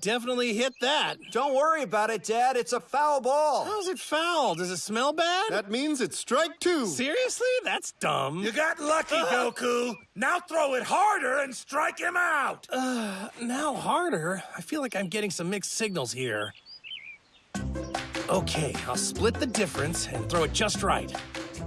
definitely hit that. Don't worry about it, Dad. It's a foul ball. How's it foul? Does it smell bad? That means it's strike two. Seriously? That's dumb. You got lucky, uh. Goku. Now throw it harder and strike him out. Uh, Now harder? I feel like I'm getting some mixed signals here. Okay, I'll split the difference and throw it just right.